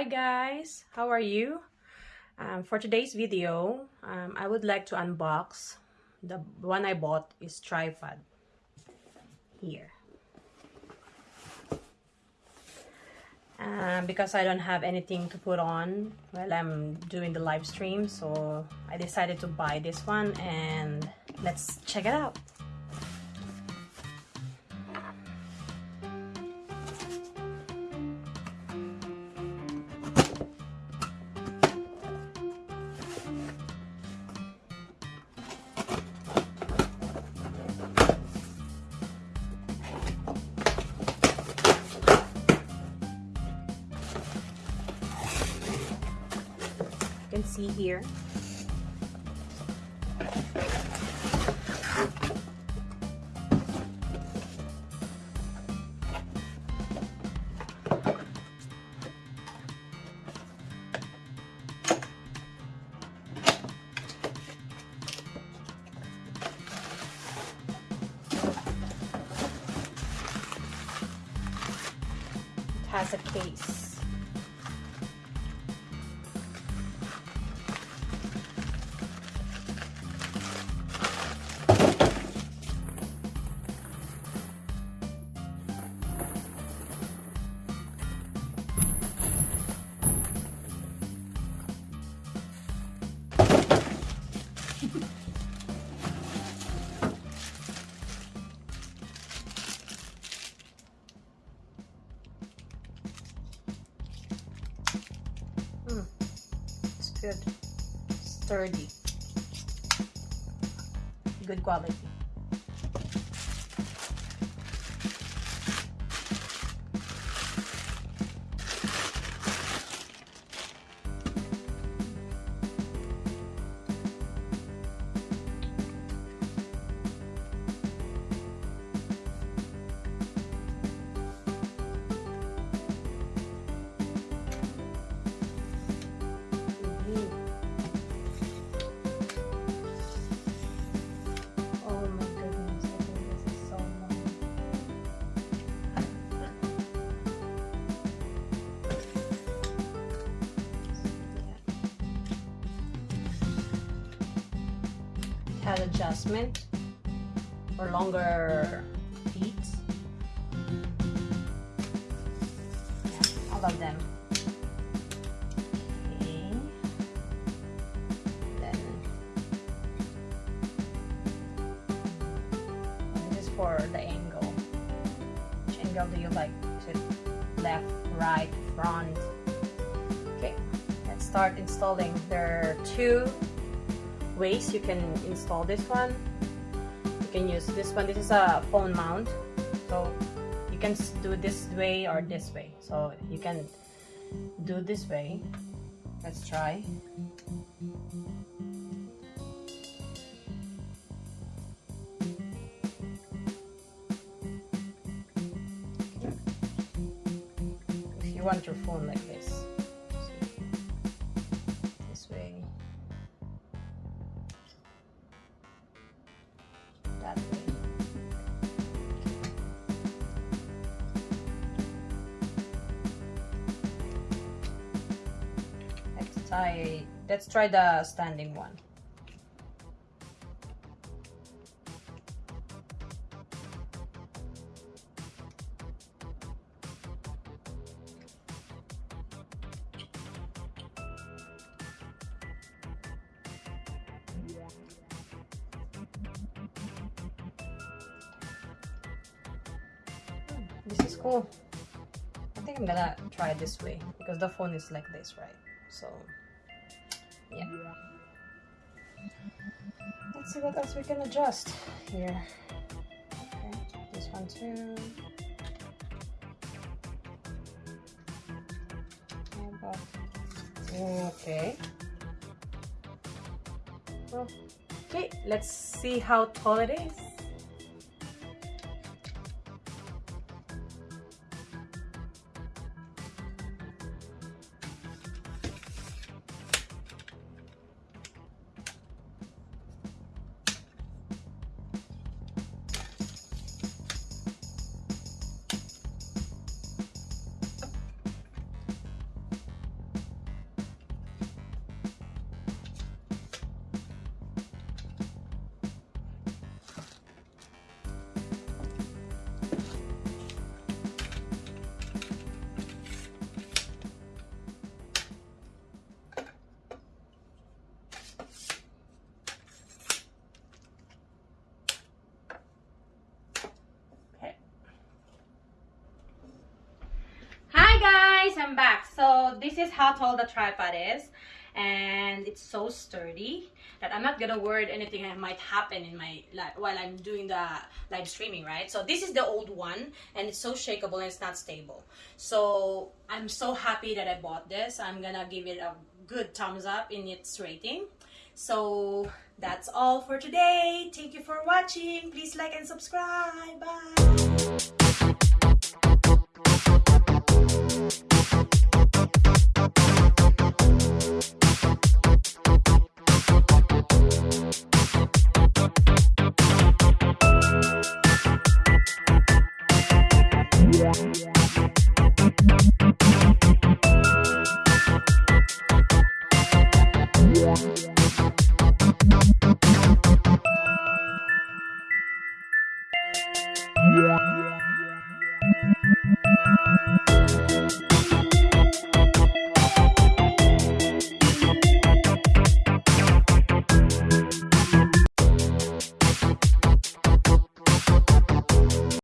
Hi guys, how are you? Um, for today's video, um, I would like to unbox the one I bought is tripod here. Um, because I don't have anything to put on while I'm doing the live stream so I decided to buy this one and let's check it out. Can see here. It has a case. Good. Sturdy. Good quality. Adjustment for longer feet. Yeah, all of them. Okay. Then for the angle. Which angle do you like? Is it left, right, front? Okay, let's start installing. There are two ways you can install this one. You can use this one. This is a phone mount. So you can do this way or this way. So you can do this way. Let's try. If you want your phone like this, this Let's try. Let's try the standing one. This is cool. I think I'm gonna try this way because the phone is like this, right? So, yeah. Let's see what else we can adjust here. Okay, this one too. Okay. Okay, let's see how tall it is. So this is how tall the tripod is and it's so sturdy that I'm not gonna worry anything that might happen in my life while I'm doing the live streaming, right? So this is the old one and it's so shakeable and it's not stable. So I'm so happy that I bought this. I'm gonna give it a good thumbs up in its rating. So that's all for today. Thank you for watching. Please like and subscribe. Bye.